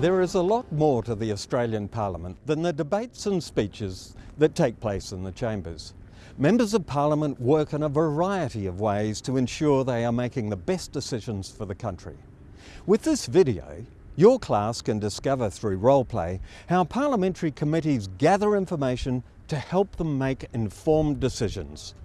There is a lot more to the Australian Parliament than the debates and speeches that take place in the chambers. Members of Parliament work in a variety of ways to ensure they are making the best decisions for the country. With this video, your class can discover through role play how parliamentary committees gather information to help them make informed decisions.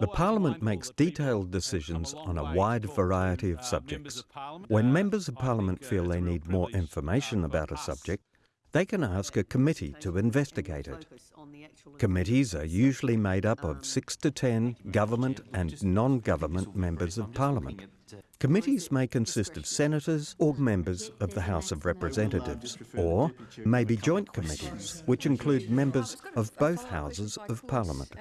The Parliament makes detailed decisions on a wide variety of subjects. When members of Parliament feel they need more information about a subject, they can ask a committee to investigate it. Committees are usually made up of six to ten government and non-government members of Parliament. Committees may consist of senators or members of the House of Representatives, or maybe joint committees, which include members of both houses of Parliament.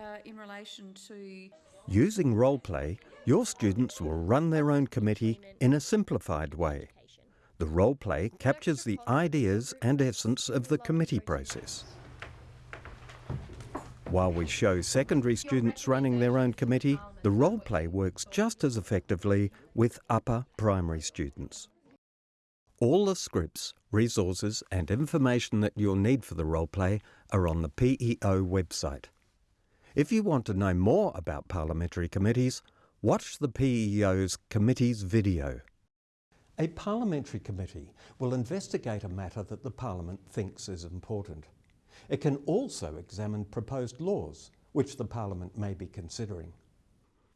Using role play, your students will run their own committee in a simplified way. The role play captures the ideas and essence of the committee process. While we show secondary students running their own committee, the role play works just as effectively with upper primary students. All the scripts, resources and information that you'll need for the role play are on the PEO website. If you want to know more about parliamentary committees, watch the PEO's committees video. A parliamentary committee will investigate a matter that the Parliament thinks is important. It can also examine proposed laws, which the Parliament may be considering.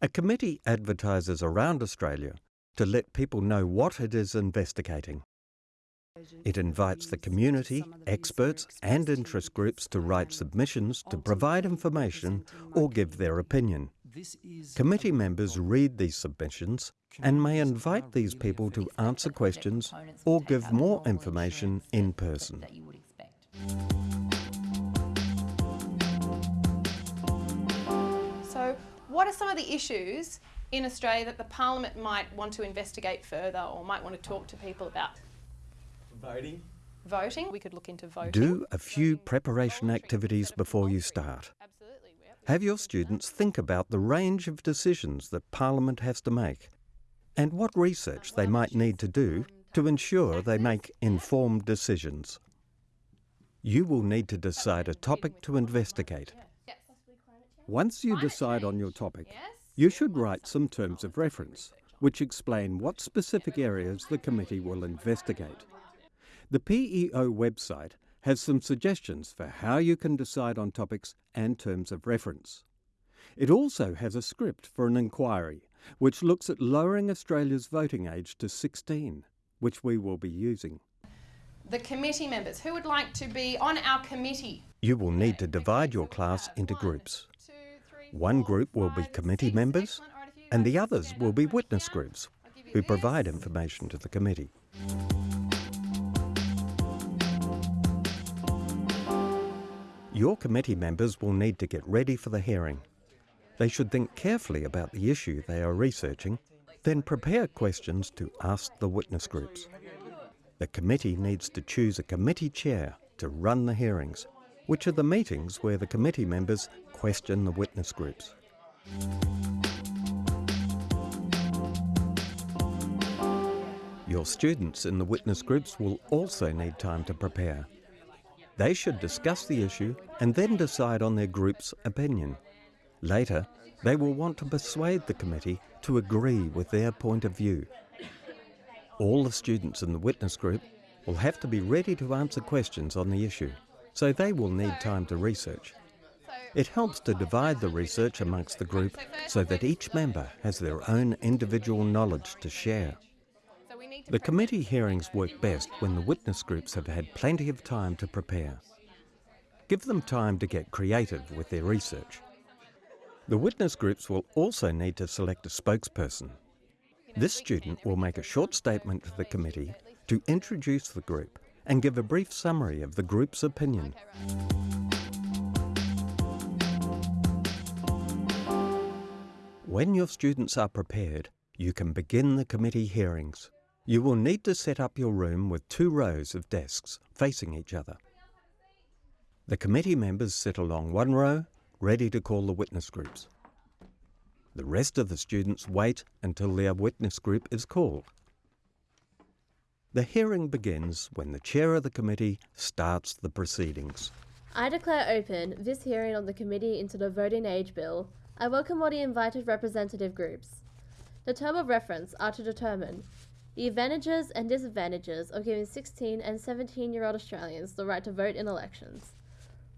A committee advertises around Australia to let people know what it is investigating. It invites the community, experts and interest groups to write submissions to provide information or give their opinion. Committee members read these submissions and may invite these people to answer questions or give more information in person. So what are some of the issues in Australia that the Parliament might want to investigate further or might want to talk to people about? Voting. Voting, we could look into voting. Do a few preparation activities before you start. Have your students think about the range of decisions that Parliament has to make and what research they might need to do to ensure they make informed decisions. You will need to decide a topic to investigate. Once you decide on your topic, you should write some terms of reference which explain what specific areas the committee will investigate. The PEO website has some suggestions for how you can decide on topics and terms of reference. It also has a script for an inquiry which looks at lowering Australia's voting age to 16, which we will be using. The committee members, who would like to be on our committee? You will need to divide your class into groups. One group will be committee members Excellent. All right, if you and the others will be witness groups I'll give you who provide information to the committee. Your committee members will need to get ready for the hearing. They should think carefully about the issue they are researching, then prepare questions to ask the witness groups. The committee needs to choose a committee chair to run the hearings, which are the meetings where the committee members question the witness groups. Your students in the witness groups will also need time to prepare. They should discuss the issue and then decide on their group's opinion. Later, they will want to persuade the committee to agree with their point of view. All the students in the witness group will have to be ready to answer questions on the issue, so they will need time to research. It helps to divide the research amongst the group so that each member has their own individual knowledge to share. So we need to The committee hearings work best when the witness groups have had plenty of time to prepare. Give them time to get creative with their research. The witness groups will also need to select a spokesperson. This student will make a short statement to the committee to introduce the group and give a brief summary of the group's opinion. When your students are prepared, you can begin the committee hearings. You will need to set up your room with two rows of desks facing each other. The committee members sit along one row, ready to call the witness groups. The rest of the students wait until their witness group is called. The hearing begins when the chair of the committee starts the proceedings. I declare open this hearing on the Committee into the Voting Age Bill. I welcome all the invited representative groups. The term of reference are to determine the advantages and disadvantages of giving 16 and 17 year old Australians the right to vote in elections.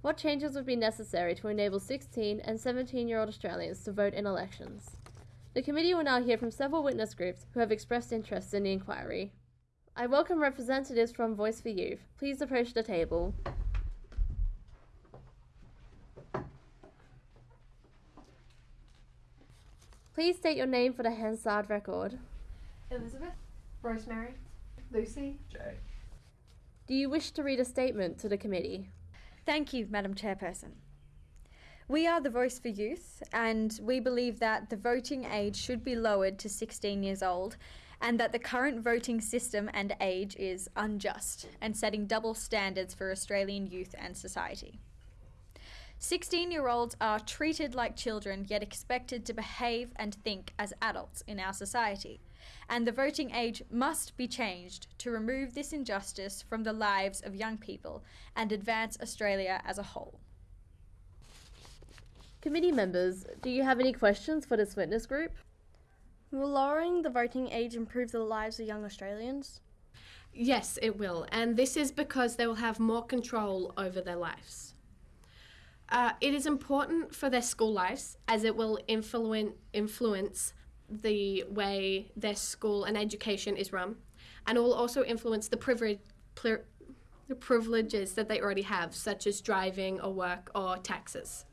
What changes would be necessary to enable 16 and 17 year old Australians to vote in elections? The committee will now hear from several witness groups who have expressed interest in the inquiry. I welcome representatives from Voice for Youth. Please approach the table. Please state your name for the Hansard record. Elizabeth, Rosemary, Lucy, Jay. Do you wish to read a statement to the committee? Thank you, Madam Chairperson. We are the Voice for Youth, and we believe that the voting age should be lowered to 16 years old, and that the current voting system and age is unjust and setting double standards for Australian youth and society. 16 year olds are treated like children yet expected to behave and think as adults in our society. And the voting age must be changed to remove this injustice from the lives of young people and advance Australia as a whole. Committee members, do you have any questions for this witness group? Will lowering the voting age improve the lives of young Australians? Yes, it will, and this is because they will have more control over their lives. Uh, it is important for their school lives as it will influ- influence the way their school and education is run, and it will also influence the privilege. the privileges that they already have, such as driving or work or taxes.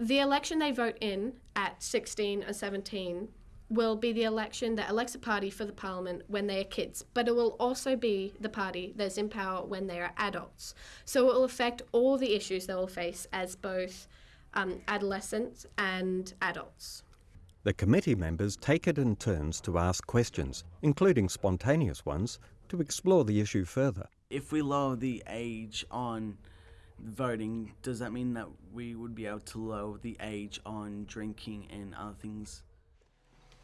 The election they vote in at 16 or 17 will be the election that elects a party for the parliament when they are kids, but it will also be the party that's in power when they are adults. So it will affect all the issues they will face as both um, adolescents and adults. The committee members take it in turns to ask questions, including spontaneous ones, to explore the issue further. If we lower the age on voting, does that mean that we would be able to lower the age on drinking and other things?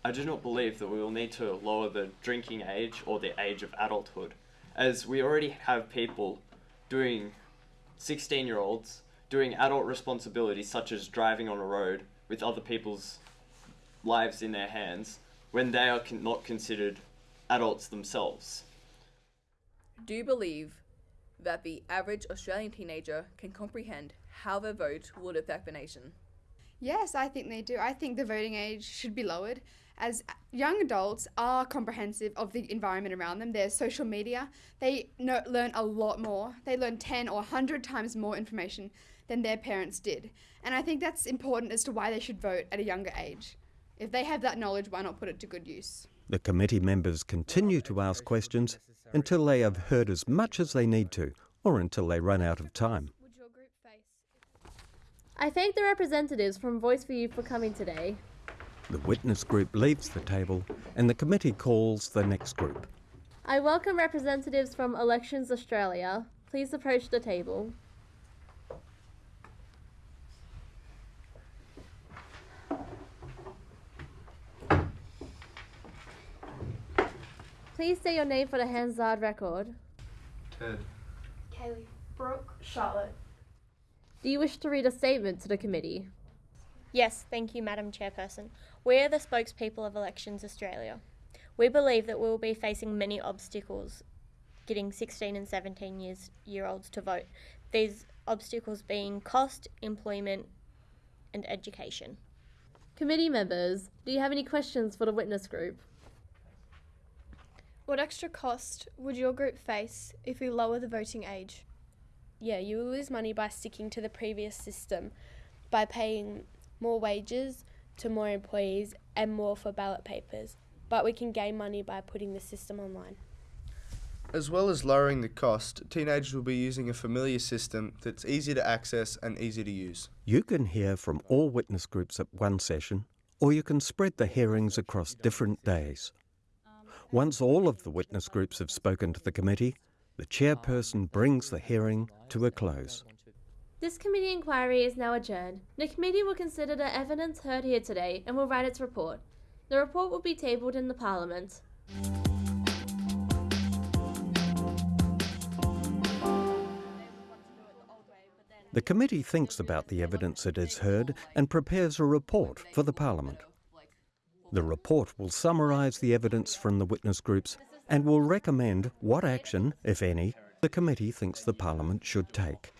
I do not believe that we will need to lower the drinking age or the age of adulthood, as we already have people doing 16 year olds doing adult responsibilities such as driving on a road with other people's lives in their hands when they are con- not considered adults themselves. Do you believe that the average Australian teenager can comprehend how their vote would affect the nation? Yes, I think they do. I think the voting age should be lowered as young adults are comprehensive of the environment around them. There's social media. They know, learn a lot more. They learn 10 or 100 times more information than their parents did. And I think that's important as to why they should vote at a younger age. If they have that knowledge, why not put it to good use? The committee members continue to ask questions until they have heard as much as they need to, or until they run out of time. I thank the representatives from Voice for Youth for coming today. The witness group leaves the table and the committee calls the next group. I welcome representatives from Elections Australia. Please approach the table. Please say your name for the Hansard record. Ted. Kaylee. Brooke. Charlotte. Do you wish to read a statement to the committee? Yes, thank you, Madam Chairperson. We are the spokespeople of Elections Australia. We believe that we will be facing many obstacles getting 16 and 17 years, year olds to vote. These obstacles being cost, employment, and education. Committee members, do you have any questions for the witness group? What extra cost would your group face if we lower the voting age? Yeah, you will lose money by sticking to the previous system by paying more wages to more employees and more for ballot papers, but we can gain money by putting the system online. As well as lowering the cost, teenagers will be using a familiar system that's easy to access and easy to use. You can hear from all witness groups at one session, or you can spread the hearings across different days. Once all of the witness groups have spoken to the committee, the chairperson brings the hearing to a close. This committee inquiry is now adjourned. The committee will consider the evidence heard here today and will write its report. The report will be tabled in the Parliament. The committee thinks about the evidence it has heard and prepares a report for the Parliament. The report will summarise the evidence from the witness groups and will recommend what action, if any, the committee thinks the Parliament should take.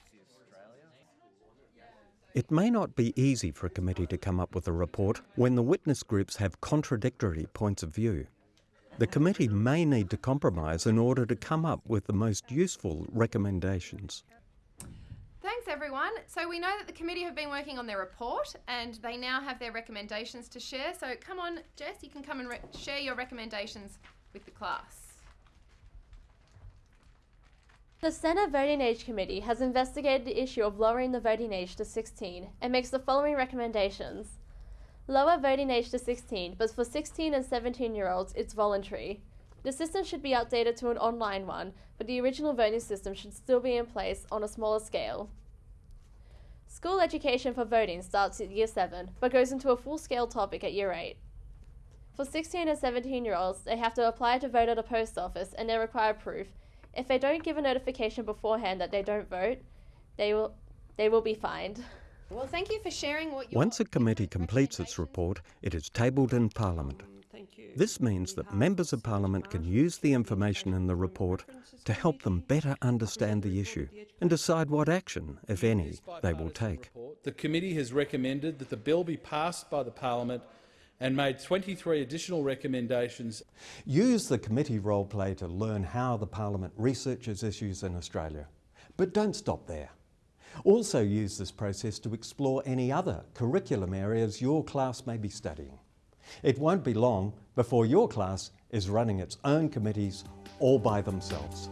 It may not be easy for a committee to come up with a report when the witness groups have contradictory points of view. The committee may need to compromise in order to come up with the most useful recommendations. Thanks everyone. So we know that the committee have been working on their report and they now have their recommendations to share. So come on, Jess, you can come and re- share your recommendations with the class. The Senate Voting Age Committee has investigated the issue of lowering the voting age to 16 and makes the following recommendations. Lower voting age to 16, but for 16 and 17 year olds, it's voluntary. The system should be updated to an online one, but the original voting system should still be in place on a smaller scale. School education for voting starts at year 7, but goes into a full scale topic at year 8. For 16 and 17 year olds, they have to apply to vote at a post office and they require proof. If they don't give a notification beforehand that they don't vote, they will, they will be fined. Well, thank you for sharing what you Once a committee completes its report, it is tabled in Parliament. This means that members of Parliament can use the information in the report to help them better understand the issue and decide what action, if any, they will take. The committee has recommended that the bill be passed by the Parliament and made 23 additional recommendations. Use the committee role play to learn how the Parliament researches issues in Australia. But don't stop there. Also use this process to explore any other curriculum areas your class may be studying. It won't be long before your class is running its own committees all by themselves.